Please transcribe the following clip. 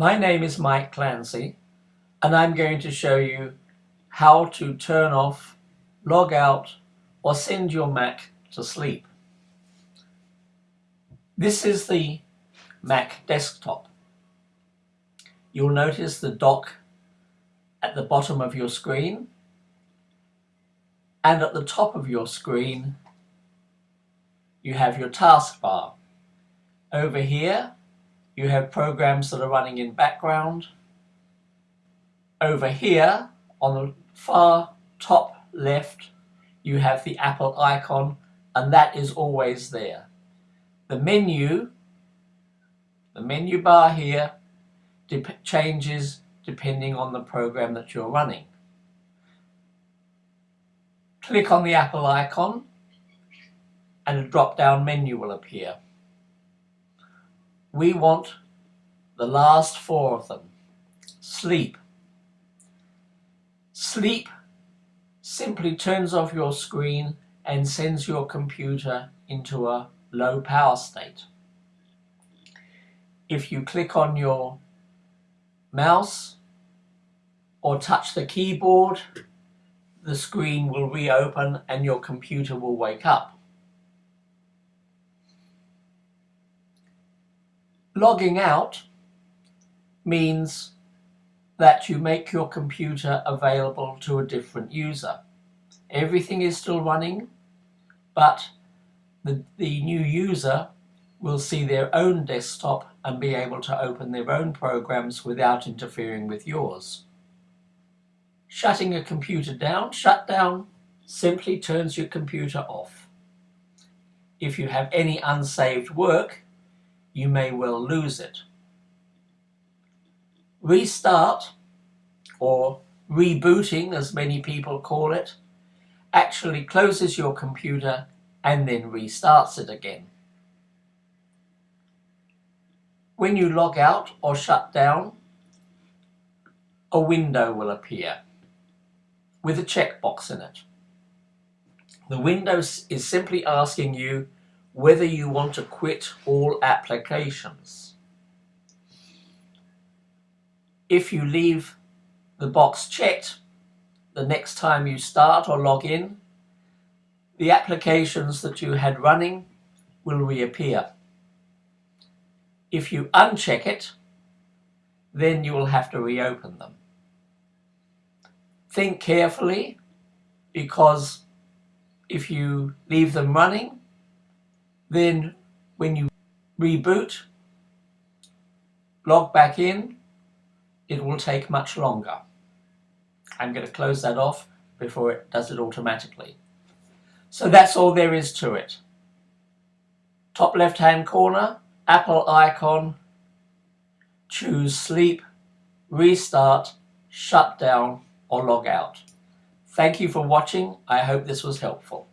My name is Mike Clancy and I'm going to show you how to turn off, log out or send your Mac to sleep. This is the Mac desktop. You'll notice the dock at the bottom of your screen and at the top of your screen you have your taskbar. Over here you have programs that are running in background. Over here on the far top left you have the Apple icon and that is always there. The menu, the menu bar here changes depending on the program that you're running. Click on the Apple icon and a drop-down menu will appear. We want the last four of them. Sleep. Sleep simply turns off your screen and sends your computer into a low power state. If you click on your mouse or touch the keyboard, the screen will reopen and your computer will wake up. Logging out means that you make your computer available to a different user. Everything is still running, but the, the new user will see their own desktop and be able to open their own programs without interfering with yours. Shutting a computer down, shutdown simply turns your computer off. If you have any unsaved work, you may well lose it. Restart, or rebooting as many people call it, actually closes your computer and then restarts it again. When you log out or shut down, a window will appear with a checkbox in it. The window is simply asking you whether you want to quit all applications. If you leave the box checked the next time you start or log in, the applications that you had running will reappear. If you uncheck it, then you will have to reopen them. Think carefully because if you leave them running, then when you reboot, log back in, it will take much longer. I'm going to close that off before it does it automatically. So that's all there is to it. Top left hand corner, Apple icon, choose sleep, restart, shut down or log out. Thank you for watching. I hope this was helpful.